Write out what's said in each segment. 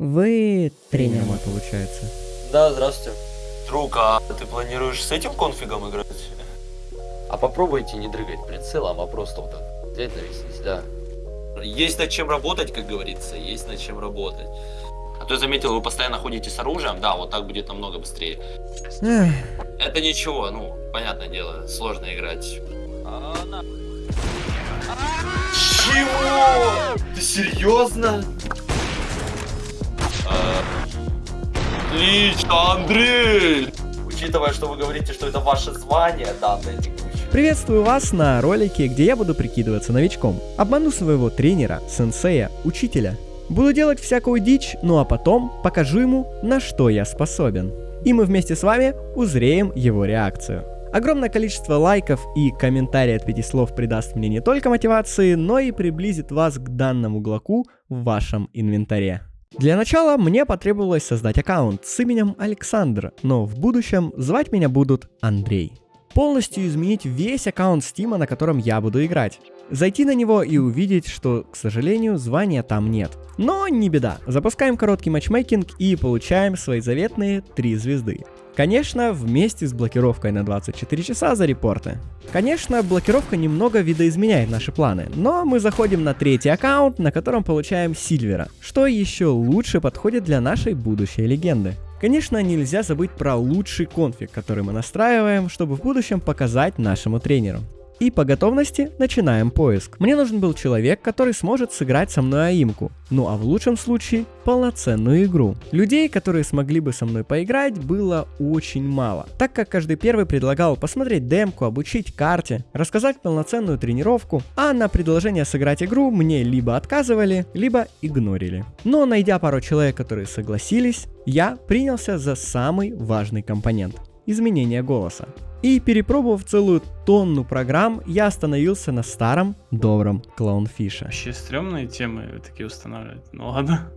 Вы тренер мой, получается. Да, здравствуйте. Друг, а ты планируешь с этим конфигом играть? А попробуйте не дрыгать прицелом, а просто вот так взять навестись, да. Есть над чем работать, как говорится, есть над чем работать. А то я заметил, вы постоянно ходите с оружием, да, вот так будет намного быстрее. Эх, Это ничего, ну, понятное дело, сложно играть. Чего? Ты серьезно? Отлично, Андрей! Учитывая, что вы говорите, что это ваше звание, да, на текущий. Приветствую вас на ролике, где я буду прикидываться новичком. Обману своего тренера, сенсея, учителя. Буду делать всякую дичь, ну а потом покажу ему, на что я способен. И мы вместе с вами узреем его реакцию. Огромное количество лайков и комментариев от пяти слов придаст мне не только мотивации, но и приблизит вас к данному глоку в вашем инвентаре. Для начала мне потребовалось создать аккаунт с именем Александр, но в будущем звать меня будут Андрей. Полностью изменить весь аккаунт Стима, на котором я буду играть. Зайти на него и увидеть, что, к сожалению, звания там нет. Но не беда, запускаем короткий матчмейкинг и получаем свои заветные 3 звезды. Конечно, вместе с блокировкой на 24 часа за репорты. Конечно, блокировка немного видоизменяет наши планы, но мы заходим на третий аккаунт, на котором получаем Сильвера, что еще лучше подходит для нашей будущей легенды. Конечно, нельзя забыть про лучший конфиг, который мы настраиваем, чтобы в будущем показать нашему тренеру. И по готовности начинаем поиск. Мне нужен был человек, который сможет сыграть со мной аимку. Ну а в лучшем случае полноценную игру. Людей, которые смогли бы со мной поиграть, было очень мало. Так как каждый первый предлагал посмотреть демку, обучить карте, рассказать полноценную тренировку, а на предложение сыграть игру мне либо отказывали, либо игнорили. Но найдя пару человек, которые согласились, я принялся за самый важный компонент – изменение голоса. И перепробовав целую тонну программ, я остановился на старом добром клоунфише. Вообще стрёмные темы такие устанавливать. Ну ладно.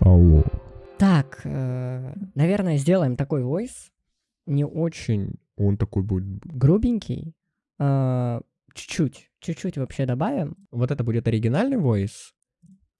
Алло. Так, э, наверное, сделаем такой войс. Не очень он такой будет грубенький. Э, Чуть-чуть, чуть-чуть вообще добавим. Вот это будет оригинальный войс.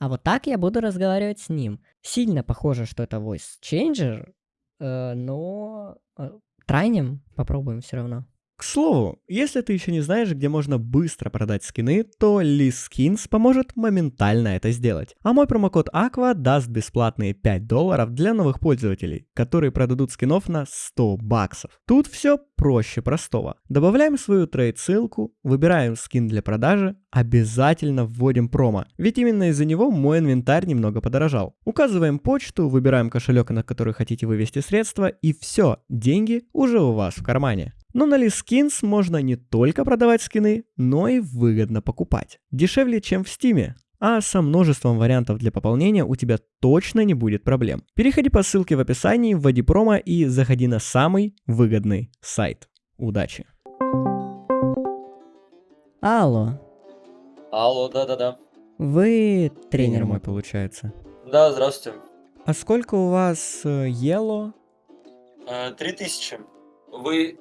А вот так я буду разговаривать с ним. Сильно похоже, что это voice changer, э, но э, трайнем попробуем все равно. К слову, если ты еще не знаешь, где можно быстро продать скины, то Liz Skins поможет моментально это сделать. А мой промокод Aqua даст бесплатные 5 долларов для новых пользователей, которые продадут скинов на 100 баксов. Тут все проще простого. Добавляем свою трейд-ссылку, выбираем скин для продажи, обязательно вводим промо, ведь именно из-за него мой инвентарь немного подорожал. Указываем почту, выбираем кошелек, на который хотите вывести средства, и все, деньги уже у вас в кармане. Но на Liskins можно не только продавать скины, но и выгодно покупать. Дешевле, чем в Стиме. А со множеством вариантов для пополнения у тебя точно не будет проблем. Переходи по ссылке в описании, вводи промо и заходи на самый выгодный сайт. Удачи! Алло, Алло, да-да-да. вы тренер мой получается. Да, здравствуйте. А сколько у вас э, ело? Э, Три тысячи. Вы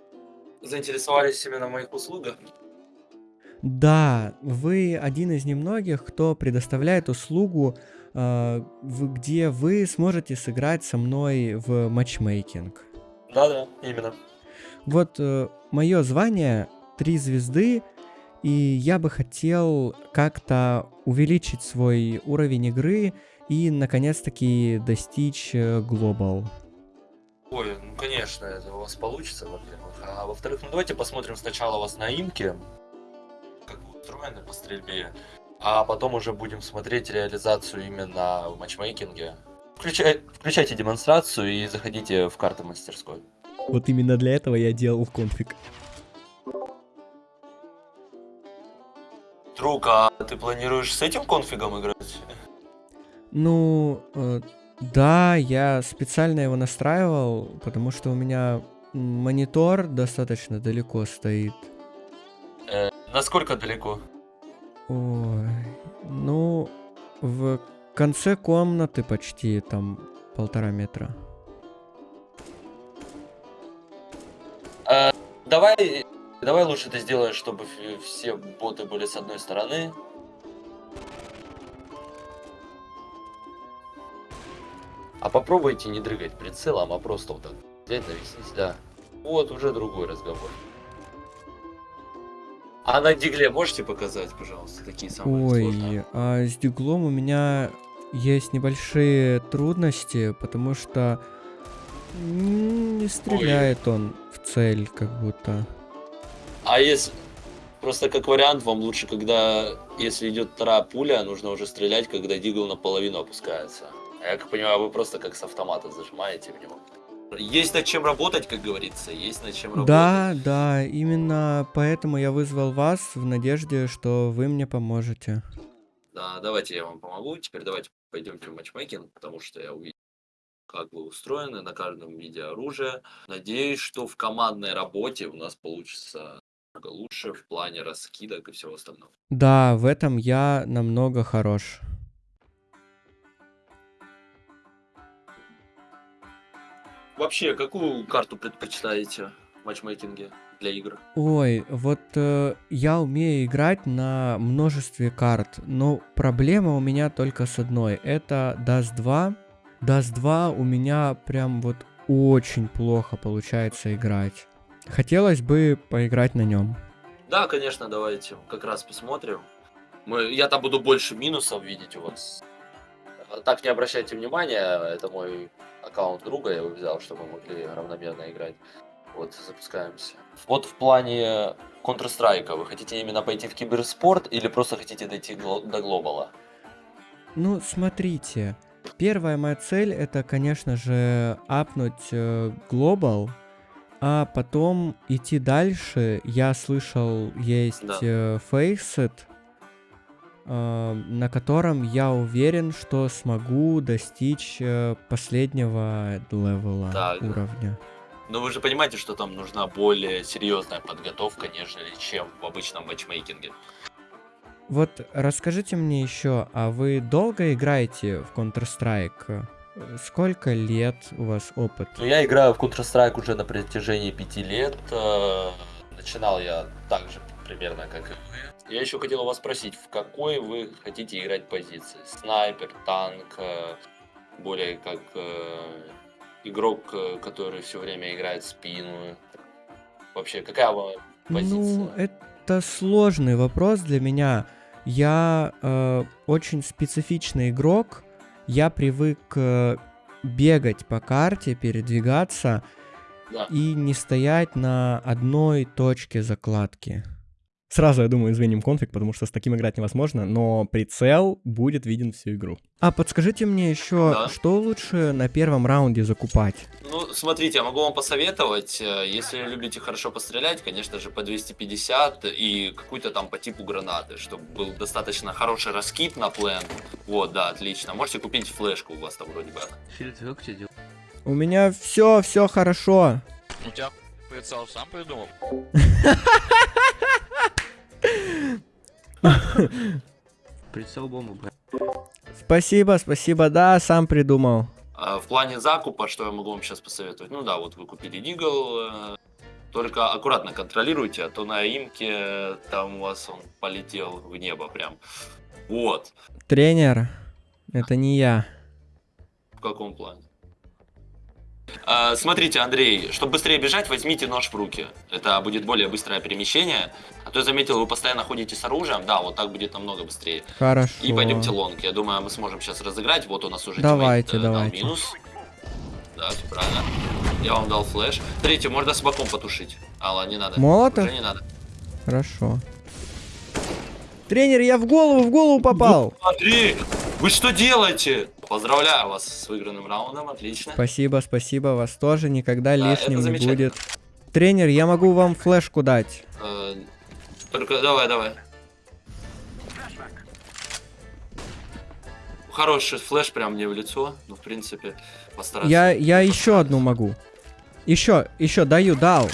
заинтересовались именно в моих услугах? Да, вы один из немногих, кто предоставляет услугу, э, где вы сможете сыграть со мной в матчмейкинг. Да-да, именно. Вот мое звание три звезды, и я бы хотел как-то увеличить свой уровень игры и наконец-таки достичь э, глобал. Ой, ну конечно, это у вас получится, во-первых. А во-вторых, ну давайте посмотрим сначала вас на имке, как вы устроены по стрельбе, а потом уже будем смотреть реализацию именно в матчмейкинге. Включай- включайте демонстрацию и заходите в карты мастерской. Вот именно для этого я делал конфиг. Друг, а ты планируешь с этим конфигом играть? Ну, э, да, я специально его настраивал, потому что у меня монитор достаточно далеко стоит. Э, насколько далеко? Ой, ну, в конце комнаты почти там полтора метра. Э, давай, давай лучше ты сделаешь, чтобы все боты были с одной стороны. А попробуйте не дрыгать прицелом, а просто вот так взять, навестись, да. Вот уже другой разговор. А на дигле можете показать, пожалуйста, такие самые сложные? Ой, а с диглом у меня есть небольшие трудности, потому что не стреляет он в цель, как будто. А если... Просто как вариант, вам лучше, когда, если идет вторая пуля, нужно уже стрелять, когда дигл наполовину опускается. А Я как понимаю, вы просто как с автомата зажимаете в него. Есть над чем работать, как говорится, есть над чем работать. Да, да, именно поэтому я вызвал вас в надежде, что вы мне поможете. Да, давайте я вам помогу. Теперь давайте пойдемте в матчмейкинг, потому что я увидел, как вы устроены на каждом виде оружия. Надеюсь, что в командной работе у нас получится намного лучше в плане раскидок и всего остального. Да, в этом я намного хорош. Вообще, какую карту предпочитаете в матчмейкинге для игр? Ой, вот э, я умею играть на множестве карт, но проблема у меня только с одной. Это Dust 2. Dust 2 у меня прям вот очень плохо получается играть. Хотелось бы поиграть на нем. Да, конечно, давайте как раз посмотрим. Мы, я там буду больше минусов видеть у вас. Так не обращайте внимания, это мой аккаунт друга, я его взял, чтобы мы могли равномерно играть. Вот, запускаемся. Вот в плане Counter-Strike, вы хотите именно пойти в киберспорт или просто хотите дойти до глобала? Ну, смотрите. Первая моя цель это, конечно же, апнуть э, Global, а потом идти дальше. Я слышал, есть Да. э, Faceit, э, на котором я уверен, что смогу достичь э, последнего левела Так. уровня. Но вы же понимаете, что там нужна более серьезная подготовка, нежели чем в обычном матчмейкинге. Вот расскажите мне еще, а вы долго играете в Counter-Strike? Э, Сколько лет у вас опыт? Ну, я играю в Counter-Strike уже на протяжении пяти лет. э, Начинал я так же примерно, как и вы. Я еще хотел вас спросить, в какой вы хотите играть позиции? Снайпер, танк, э, более как э, игрок, э, который все время играет в спину. Вообще, какая вам позиция? Ну, это сложный вопрос для меня. Я э, очень специфичный игрок. Я привык э, бегать по карте, передвигаться Да. и не стоять на одной точке закладки. Сразу, я думаю, извиним конфиг, потому что с таким играть невозможно, но прицел будет виден всю игру. А подскажите мне еще, Да. что лучше на первом раунде закупать? Ну, смотрите, я могу вам посоветовать, э, если любите хорошо пострелять, конечно же, по 250 и какую-то там по типу гранаты, чтобы был достаточно хороший раскид на плен. Вот, да, отлично. Можете купить флешку, у вас там вроде бы. У меня все, все хорошо. У тебя прицел сам придумал? Прицел бомбу. Спасибо, спасибо, да, сам придумал. А В плане закупа, что я могу вам сейчас посоветовать? Ну да, вот вы купили Deagle, э, только аккуратно контролируйте, а то на aim ке э, там у вас он полетел в небо прям. Вот, Тренер, это не я. в каком плане? А, смотрите, Андрей, чтобы быстрее бежать, возьмите нож в руки. Это будет более быстрое перемещение. А то я заметил, вы постоянно ходите с оружием. Да, вот так будет намного быстрее. Хорошо. И пойдемте long. Я думаю, мы сможем сейчас разыграть. Вот у нас уже Давайте, тиммейт, э, дал давайте. минус. Да, все правильно. Я вам дал флеш. Смотрите, можно с боком потушить. А, ладно, не надо. Молотов? Уже не надо. Хорошо. Тренер, я в голову, в голову попал. Андрей, вы что делаете? Поздравляю вас с выигранным раундом, отлично. Спасибо, спасибо, вас тоже никогда Да, лишним не будет. Тренер, я могу вам флешку дать. Э, Только давай, давай. Хороший флеш прям мне в лицо. Ну, в принципе, постараться. Я, я еще одну могу. Еще, еще даю, дал.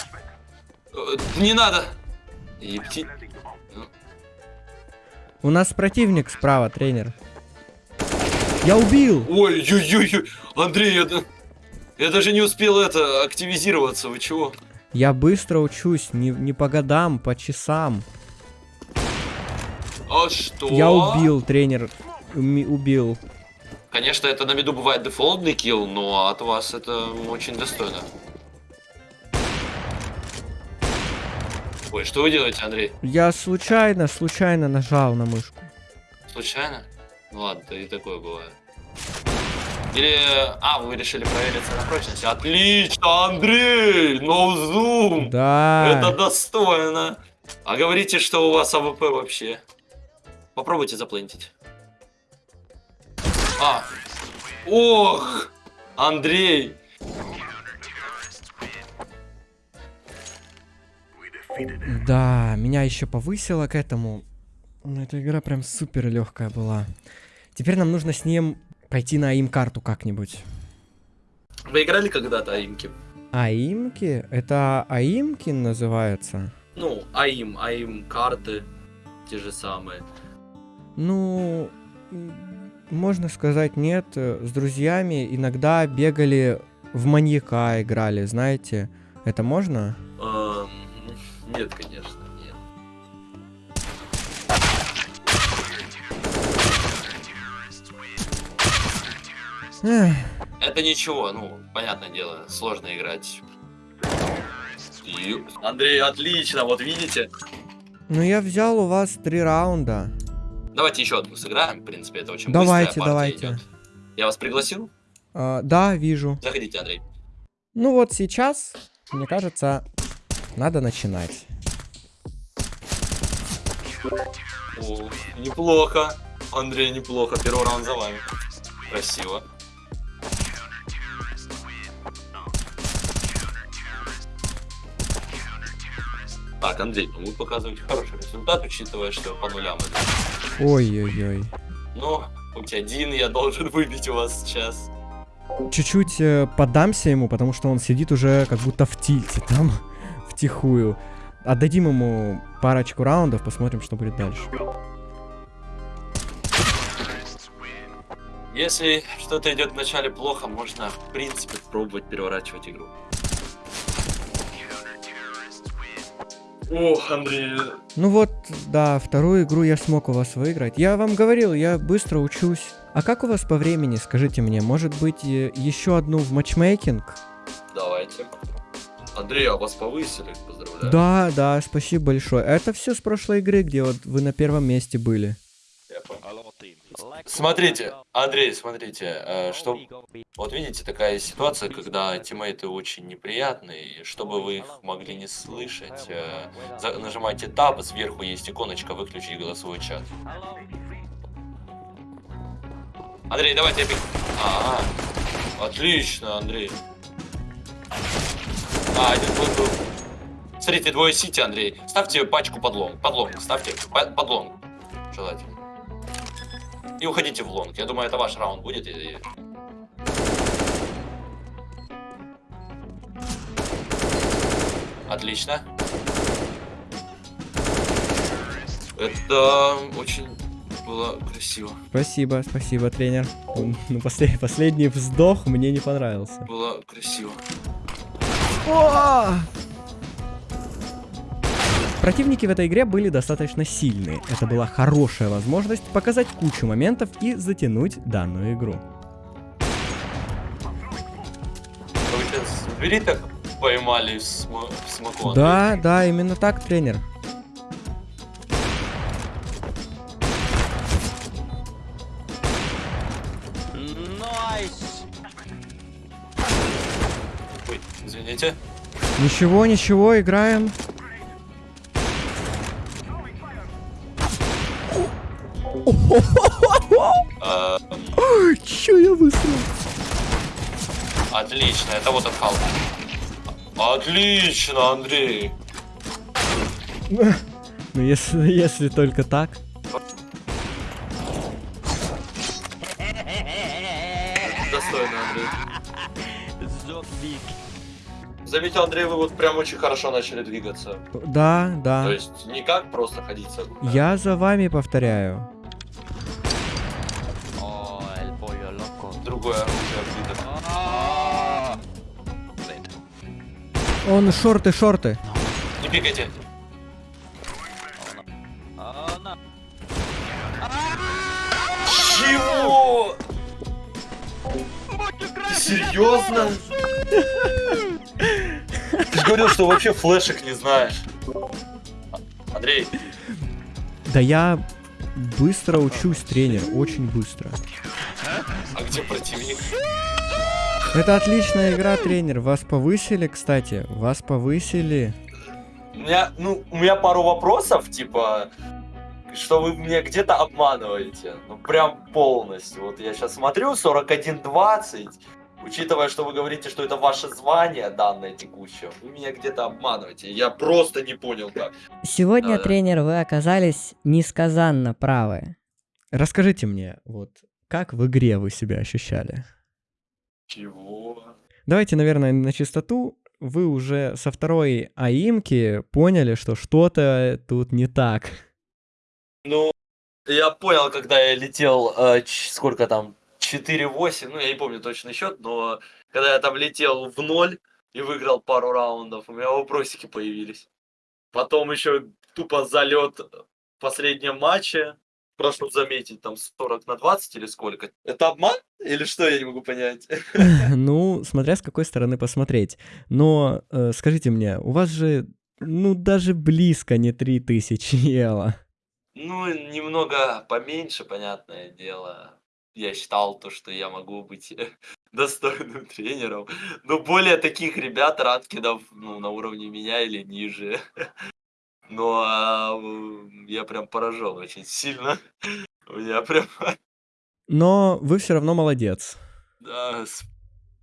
Э, Не надо! Епти- У нас противник справа, тренер. Я убил. Ой-ой-ой, Андрей, я, я даже не успел это активизироваться, вы чего? Я быстро учусь, не, не по годам, по часам. А что? Я убил, тренер. Уми- убил. Конечно, это на виду бывает дефолтный килл, но от вас это очень достойно. Ой, что вы делаете, Андрей? Я случайно, случайно нажал на мышку. Случайно? Ну ладно, и такое бывает. Или... А, вы решили провериться на прочность. Отлично, Андрей! Ноузум! Да. Это достойно. А говорите, что у вас AWP вообще. Попробуйте заплентить. А. Ох! Андрей! Да, меня еще повысило к этому. Ну, эта игра прям супер легкая была. Теперь нам нужно с ним пойти на aim-карту как-нибудь. Вы играли когда-то aim ки? Аимки? Это Аимкин называется? Ну, аим, аим карты. Те же самые. Ну, можно сказать нет. С друзьями иногда бегали в маньяка играли, знаете. Это можно? Эм, нет, конечно, Это ничего, ну, понятное дело, сложно играть. Андрей, отлично, вот видите? ну я взял у вас три раунда. Давайте еще одну сыграем, в принципе, это очень Давайте, быстрая партия давайте. идет. Я вас пригласил? А, да, вижу. Заходите, Андрей. Ну вот сейчас, мне кажется, надо начинать. О, неплохо. Андрей, неплохо. Первый раунд за вами. Красиво. Так, Андрей, ну вы показываете хороший результат, учитывая, что по нулям это. Ой-ой-ой. Ну, хоть один я должен выбить у вас сейчас. Чуть-чуть э, подамся ему, потому что он сидит уже как будто в тильте там, втихую. Отдадим ему парочку раундов, посмотрим, что будет дальше. Если что-то идет вначале плохо, можно, в принципе, пробовать переворачивать игру. Ох, Андрей, Ну вот, да, вторую игру я смог у вас выиграть. Я вам говорил, я быстро учусь. А как у вас по времени, скажите мне, может быть, еще одну в матчмейкинг? давайте. Андрей, а вас повысили, поздравляю. Да, да, спасибо большое. Это все с прошлой игры, где вот вы на первом месте были. Я понял. Смотрите, Андрей, смотрите, э, что... Вот видите, такая ситуация, когда тиммейты очень неприятные, чтобы вы их могли не слышать, э, нажимайте Tab, сверху есть иконочка «Выключить голосовой чат». Андрей, давайте я... peek- А, отлично, Андрей. А, один был, был. Смотрите, двое CT, Андрей. Ставьте пачку под long. Под long, ставьте по- под long. Желательно. И уходите в long. Я думаю, это ваш раунд будет. и- Отлично. Это очень было красиво. Спасибо, спасибо, тренер. Ну, после- последний вздох мне не понравился. Было красиво. Противники в этой игре были достаточно сильные. Это была хорошая возможность показать кучу моментов и затянуть данную игру. Вы сейчас так поймали в. Да, да, именно так, тренер. Ой, извините. Ничего, ничего, играем. Отлично, это вот от Халка. Отлично, Андрей. Ну, если, если только так. Достойно, Андрей. Заметил, Андрей, вы вот прям очень хорошо начали двигаться. Да, То да. есть не как просто ходить. Я за вами повторяю. Он шорты, шорты. Не пикайте. Чего? Серьезно? Ты же говорил, что вообще флешек не знаешь. Андрей, Да я быстро учусь, тренер, очень быстро. а где противник? Это отличная игра, тренер. Вас повысили, кстати. Вас повысили. У меня, ну, у меня пару вопросов, типа, что вы мне где-то обманываете. Ну, прям полностью. Вот я сейчас смотрю, 41-20. Учитывая, что вы говорите, что это ваше звание данное текущее, вы меня где-то обманываете. Я просто не понял как. Сегодня, Да-да. тренер, вы оказались несказанно правы. Расскажите мне, вот, как в игре вы себя ощущали? Чего? Давайте, наверное, на чистоту. Вы уже со второй аимки поняли, что что-то тут не так. Ну, я понял, когда я летел, э, сколько там, 4-8, ну, я не помню точный счет, но когда я там летел в ноль и выиграл пару раундов, у меня вопросики появились. Потом еще тупо залет в последнем матче, прошу заметить, там 40 на 20 или сколько. Это обман? Или что, я не могу понять. Ну, смотря с какой стороны посмотреть. Но э, скажите мне, у вас же, ну, даже близко не 3000 ела. Ну, немного поменьше, понятное дело. Я считал то, что я могу быть достойным тренером. Но более таких ребят, ранкидов, ну, на уровне меня или ниже. Но а, м, я прям поражен очень сильно. У меня прям, Но вы все равно молодец. да,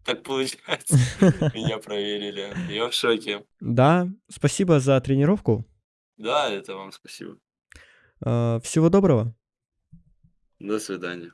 так получается. Меня проверили. Я в шоке. Да, спасибо за тренировку. Да, это вам спасибо. Э, всего доброго. До свидания.